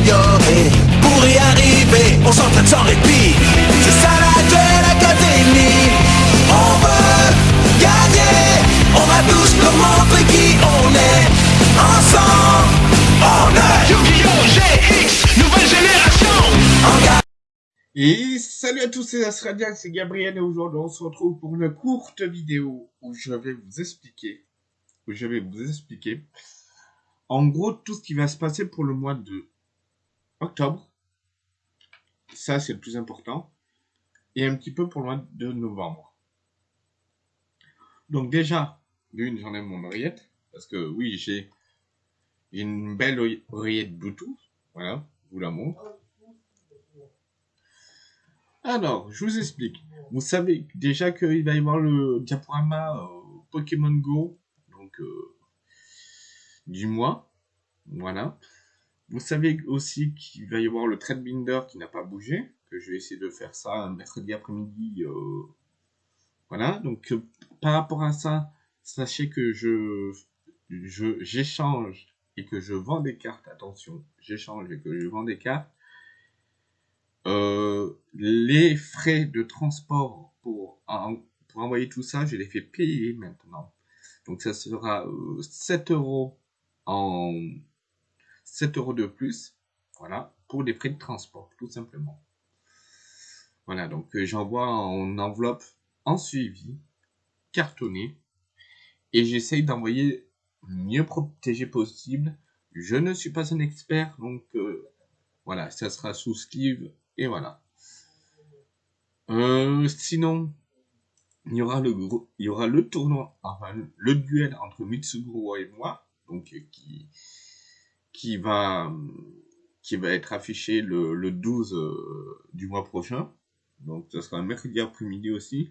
s'améliorer. Pour y arriver, on s'entraîne sans répit. C'est ça la Duel Academy. On veut gagner. On va tous leur montrer qui on est. Ensemble, on est Yu-Gi-Oh! GX, nouvelle génération en. Et salut à tous, c'est Asradia, c'est Gabriel et aujourd'hui on se retrouve pour une courte vidéo où je vais vous expliquer, où je vais vous expliquer en gros tout ce qui va se passer pour le mois de octobre. Ça c'est le plus important. Et un petit peu pour le mois de novembre. Donc déjà, d'une j'enlève mon oreillette parce que oui j'ai une belle oreille- oreillette Bluetooth. Voilà, je vous la montre. Alors, je vous explique. Vous savez déjà qu'il va y avoir le diaporama euh, Pokémon Go, donc euh, du mois. Voilà. Vous savez aussi qu'il va y avoir le trade binder qui n'a pas bougé, que je vais essayer de faire ça un mercredi après-midi. euh, voilà. Donc, euh, par rapport à ça, sachez que je j'échange et que je vends des cartes. Attention, j'échange et que je vends des cartes. Euh, les frais de transport pour, pour envoyer tout ça, je les fais payer maintenant. Donc ça sera euh, 7 euros en 7 euros de plus, voilà, pour les frais de transport, tout simplement. Voilà, donc euh, j'envoie en enveloppe en suivi, cartonné, et j'essaye d'envoyer le mieux protégé possible. Je ne suis pas un expert, donc euh, voilà, ça sera sous sleeve et voilà. Euh, sinon, il y aura le il y aura le tournoi, enfin le duel entre Mitsuguro et moi, donc qui qui va qui va être affiché le, le 12 euh, du mois prochain. Donc ce sera un mercredi après-midi aussi.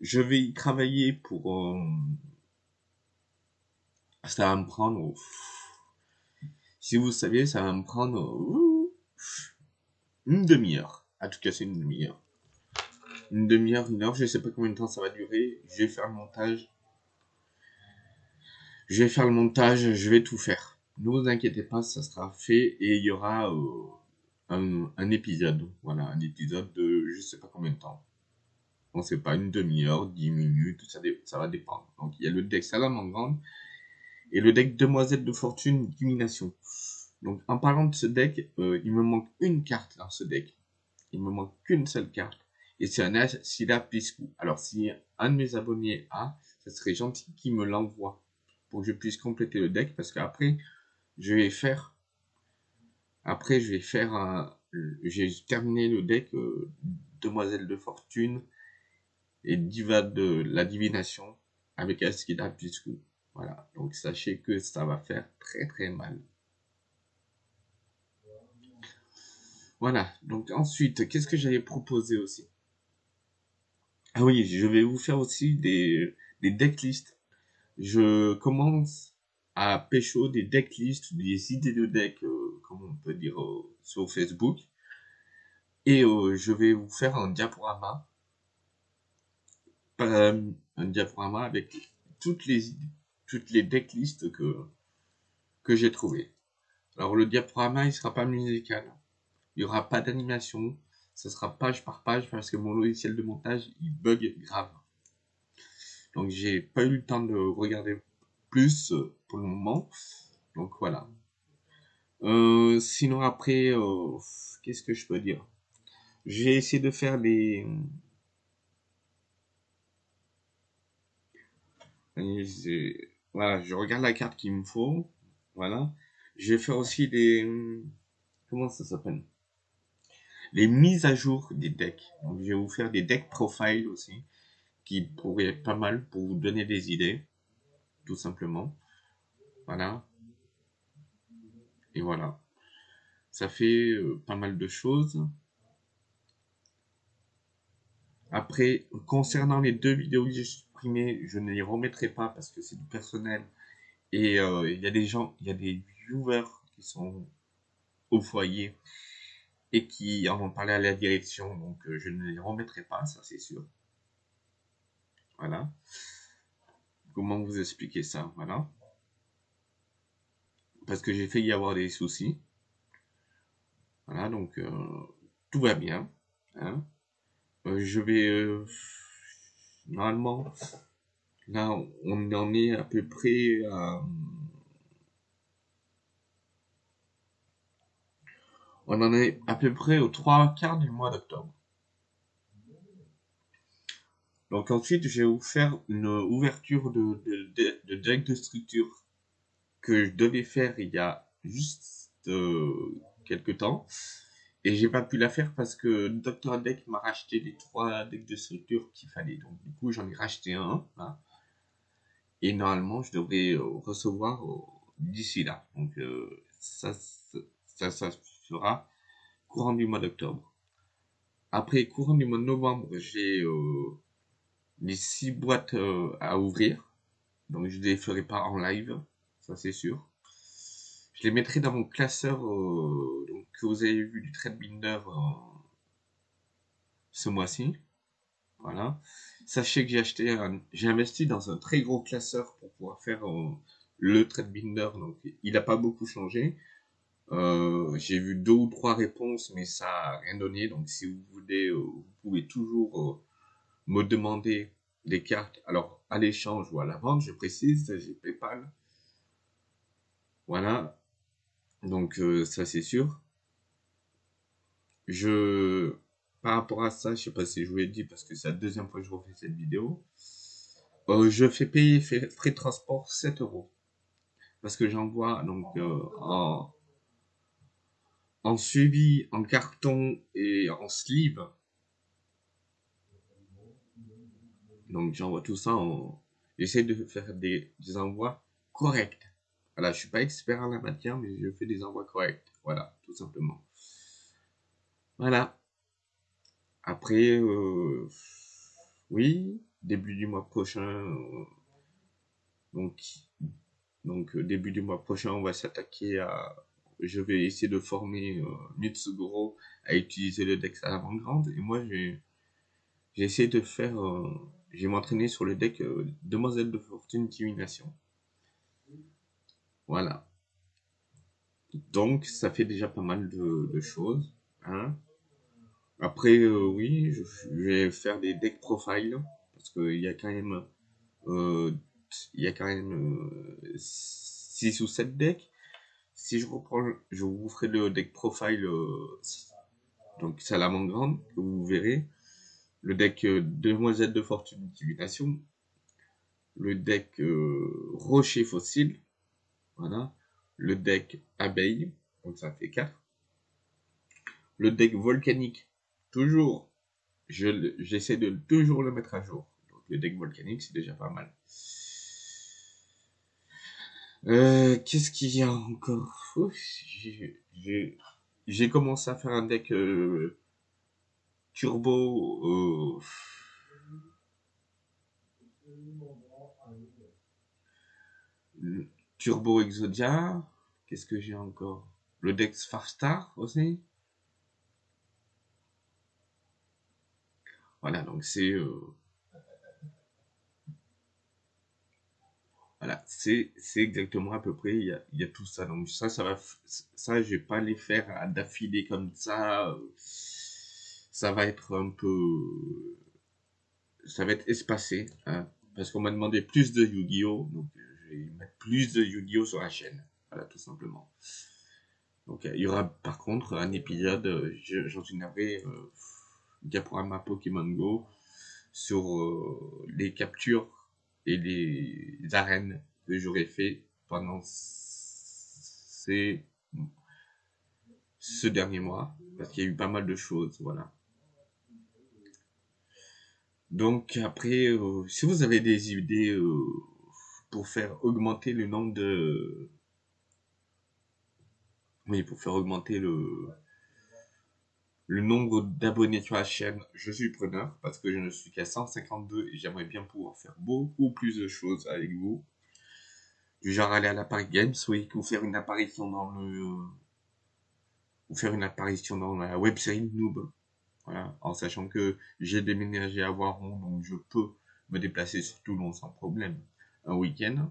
Je vais y travailler pour euh, ça va me prendre si vous saviez, ça va me prendre euh, une demi-heure. À tout casser une demi-heure. Une demi-heure, une heure, je sais pas combien de temps ça va durer. Je vais faire le montage. Je vais faire le montage, je vais tout faire. Ne vous inquiétez pas, ça sera fait et il y aura euh, un, épisode. Voilà, un épisode de je sais pas combien de temps. On sait pas, une demi-heure, dix minutes, ça, ça va dépendre. Donc il y a le deck Salamandre et le deck Demoiselle de Fortune Divination. Donc en parlant de ce deck, euh, il me manque une carte dans ce deck. Il me manque qu'une seule carte. Et c'est un Asila Piscou. Alors si un de mes abonnés a, ça serait gentil qu'il me l'envoie pour que je puisse compléter le deck parce qu'après je vais faire après je vais faire un j'ai terminé le deck euh, Demoiselle de Fortune et Diva de la Divination avec Asila Piscou. Voilà, donc sachez que ça va faire très très mal. Voilà, donc ensuite, qu'est-ce que j'allais proposer aussi? Ah oui, je vais vous faire aussi des, des decklists. Je commence à pécho des decklists, des idées de deck, euh, comme on peut dire euh, sur Facebook. Et euh, je vais vous faire un diaporama. Euh, un diaporama avec toutes les toutes les decklists que, que j'ai trouvées. Alors le diaporama, il sera pas musical. Il n'y aura pas d'animation. Ça sera page par page parce que mon logiciel de montage, il bug grave. Donc j'ai pas eu le temps de regarder plus euh, pour le moment. Donc voilà. Euh, sinon après, euh, qu'est-ce que je peux dire? J'ai essayé de faire des... Voilà, je regarde la carte qu'il me faut. Voilà. Je vais faire aussi des... Comment ça s'appelle? Les mises à jour des decks. Donc je vais vous faire des deck profiles aussi, qui pourraient être pas mal pour vous donner des idées, tout simplement. Voilà. Et voilà. Ça fait euh, pas mal de choses. Après, concernant les deux vidéos que j'ai supprimées, je ne les remettrai pas parce que c'est du personnel. Et euh, il y a des gens, il y a des viewers qui sont au foyer et qui en ont parlé à la direction, donc euh, je ne les remettrai pas, ça c'est sûr. Voilà. Comment vous expliquer ça Voilà. Parce que j'ai fait y avoir des soucis. Voilà, donc euh, tout va bien. hein. Euh, je vais euh, normalement là on en est à peu près à on en est à peu près aux trois quarts du mois d'octobre. Donc ensuite, vous faire une ouverture de, de, de, de deck de structure que je devais faire il y a juste euh, quelques temps. Et j'ai pas pu la faire parce que Dr. Deck m'a racheté les trois decks de structure qu'il fallait. Donc du coup, j'en ai racheté un. là. Et normalement, je devrais euh, recevoir euh, d'ici là. Donc ça, ça, ça sera courant du mois d'octobre. Après, courant du mois de novembre, j'ai euh, les six boîtes euh, à ouvrir. Donc je les ferai pas en live, ça c'est sûr. Je les mettrai dans mon classeur euh, donc, que vous avez vu du Threadbinder euh, ce mois-ci. Voilà. Sachez que j'ai acheté un, j'ai investi dans un très gros classeur pour pouvoir faire le Threadbinder. Donc il n'a pas beaucoup changé. J'ai vu deux ou trois réponses, mais ça a rien donné. Donc si vous voulez, vous pouvez toujours me demander des cartes. Alors à l'échange ou à la vente, je précise, j'ai PayPal. Voilà. Donc euh, ça c'est sûr. Je par rapport à ça, je sais pas si je vous l'ai dit parce que c'est la deuxième fois que je refais cette vidéo. Euh, je fais payer frais de transport 7 euros parce que j'envoie donc euh, en en suivi, en carton et en sleeve. Donc j'envoie tout ça en... J'essaie de faire des, des envois corrects. Voilà, je suis pas expert en la matière, mais je fais des envois corrects. Voilà, tout simplement. Voilà. Après, euh, oui, début du mois prochain, euh, donc, donc euh, début du mois prochain, on va s'attaquer à, je vais essayer de former Mitsuguro à utiliser le deck à l'avant-grande. Et moi, j'ai essayé de faire, euh, j'ai m'entraîné sur le deck euh, Demoiselle de Fortune Divination. Voilà. Donc, ça fait déjà pas mal de, choses. Hein. Après, euh, oui, je, je vais faire des deck profile parce qu'il y a quand même, euh, il y a quand même 6 ou 7 decks. Si je reprends, je vous ferai le deck profile, euh, donc c'est vous verrez. Le deck euh, Demoiselle de Fortune Divination. Le deck euh, Rocher Fossile. Voilà. Le deck Abeille. Donc ça fait 4. Le deck Volcanique. Toujours. J'essaie de toujours le mettre à jour. Donc le deck Volcanique, c'est déjà pas mal. Euh, Qu'est-ce qu'il y a encore? J'ai commencé à faire un deck turbo. euh, turbo Exodia. Qu'est-ce que j'ai encore? Le deck Farstar aussi. Voilà, donc c'est euh, voilà, c'est exactement à peu près. Il y a, tout ça. Donc ça, ça va, ça, je vais pas les faire d'affilée comme ça. euh, Ça va être un peu, ça va être espacé, hein, parce qu'on m'a demandé plus de Yu-Gi-Oh, donc je vais mettre plus de Yu-Gi-Oh sur la chaîne. Voilà, tout simplement. Donc il y aura par contre un épisode, je- j'en suis navré, euh, diaporama Pokémon Go sur euh, les captures et les arènes que j'aurais fait pendant ces ce dernier mois parce qu'il y a eu pas mal de choses voilà donc après euh, si vous avez des idées euh, pour faire augmenter le nombre de oui pour faire augmenter le le nombre d'abonnés sur la chaîne, je suis preneur parce que je ne suis qu'à 152 et j'aimerais bien pouvoir faire beaucoup plus de choses avec vous. Du genre aller à la Paris Games Week ou faire une apparition dans le ou faire une apparition dans la web Noob. Voilà, en sachant que j'ai déménagé à Voiron donc je peux me déplacer sur Toulon sans problème un week-end.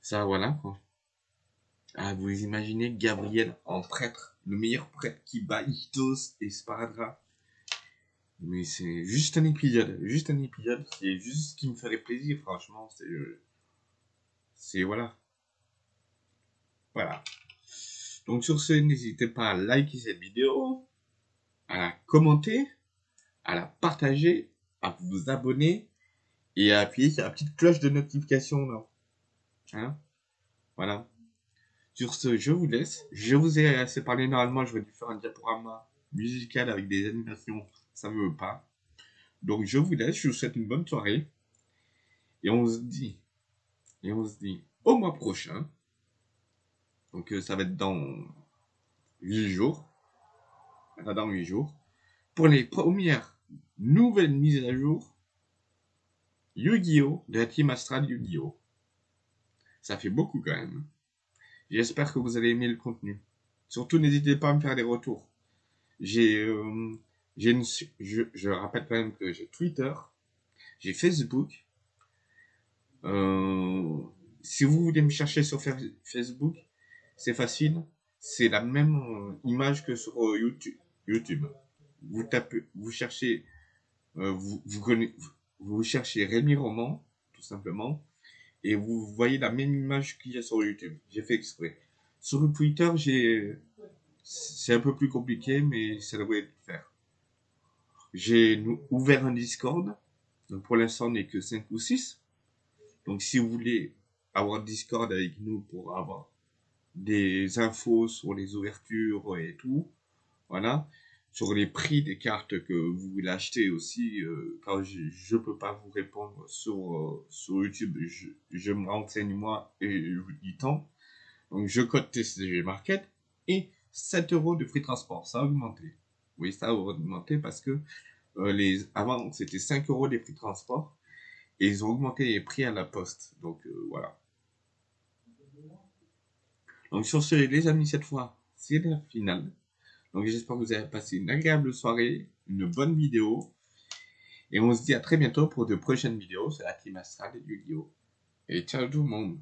Ça voilà quoi. Ah, vous imaginez Gabriel en prêtre, le meilleur prêtre qui bat Itos et Sparadra. Mais c'est juste un épisode, juste un épisode, c'est juste ce qui me ferait plaisir, franchement. C'est, euh, c'est voilà. Voilà. Donc sur ce, n'hésitez pas à liker cette vidéo, à la commenter, à la partager, à vous abonner et à appuyer sur la petite cloche de notification là. Hein? Voilà. Sur ce, je vous laisse. Je vous ai assez parlé normalement, je vais faire un diaporama musical avec des animations, ça ne veut pas. Donc je vous laisse, je vous souhaite une bonne soirée. Et on se dit, et on se dit au mois prochain. Donc euh, ça va être dans 8 jours. Dans 8 jours. Pour les premières nouvelles mises à jour Yu-Gi-Oh! de la team Astral Yu-Gi-Oh! Ça fait beaucoup quand même. J'espère que vous allez aimer le contenu. Surtout, n'hésitez pas à me faire des retours. J'ai, euh, une, je, je rappelle quand même que j'ai Twitter, j'ai Facebook. Euh, si vous voulez me chercher sur Facebook, c'est facile. C'est la même euh, image que sur euh, YouTube. YouTube. Vous tapez, vous cherchez, euh, vous, vous, connaissez, vous cherchez Rémi Roman, tout simplement, et vous voyez la même image qu'il y a sur YouTube. J'ai fait exprès. Sur Twitter, j'ai, c'est un peu plus compliqué, mais ça devrait le faire. J'ai ouvert un Discord. Donc pour l'instant, on n'est que 5 ou 6. Donc si vous voulez avoir Discord avec nous pour avoir des infos sur les ouvertures et tout, voilà, sur les prix des cartes que vous voulez acheter aussi, euh, quand je ne peux pas vous répondre sur, euh, sur YouTube, je, me renseigne moi et je vous dis tant. Donc je code TCG Market et 7 euros de free transport, ça a augmenté. Oui, ça a augmenté parce que euh, les, avant c'était 5 euros les prix transport et ils ont augmenté les prix à la poste. Donc euh, voilà. Donc sur ce, les amis, cette fois, c'est la finale. Donc j'espère que vous avez passé une agréable soirée, une bonne vidéo. Et on se dit à très bientôt pour de prochaines vidéos sur la Team Astral et Yu-Gi-Oh! Et ciao tout le monde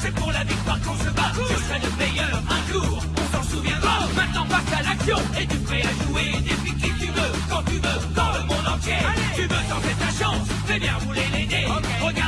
c'est pour la victoire qu'on se bat. Je serai le meilleur un jour, Maintenant passe à l'action. Es-tu prêt à jouer Défie qui tu veux, quand tu veux, dans le monde entier? Tu veux tenter ta chance Fais bien